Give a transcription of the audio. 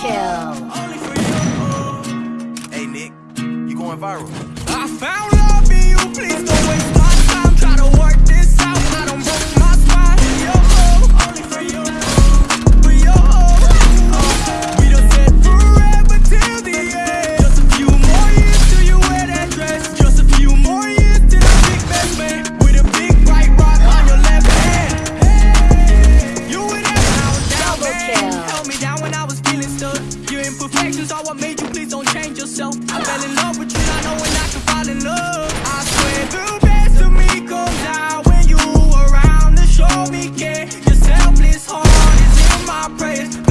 Kill. Hey, Nick, you going viral. I found love in you, please. yourself. I fell in love with you, not knowing I could fall in love. I swear the best of me comes out when you around to show me care. Your selfless heart is in my prayers.